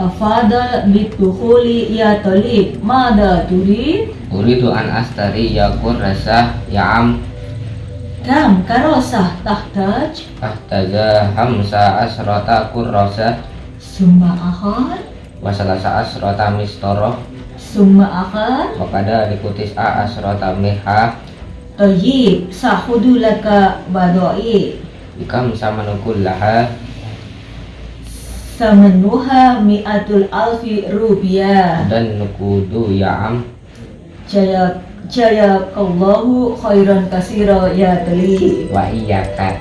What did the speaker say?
tafadal bitukhuli ya talib. Mada turid Uridu an astari ya kurrasah ya am. Kam karosah tahtaj ahtaza hamsa asrota kurrasah summa akhar. Wasalasa asrota mistoroh summa akhar. Wakada dikutis a asrota miha. Tayyib sahudu laka badai. Ikam samanukul laha samanuha mi'atul alfi rupiah dan nukudu ya am. Jaya jaya kallahu khairan kasira ya talib wa iyaka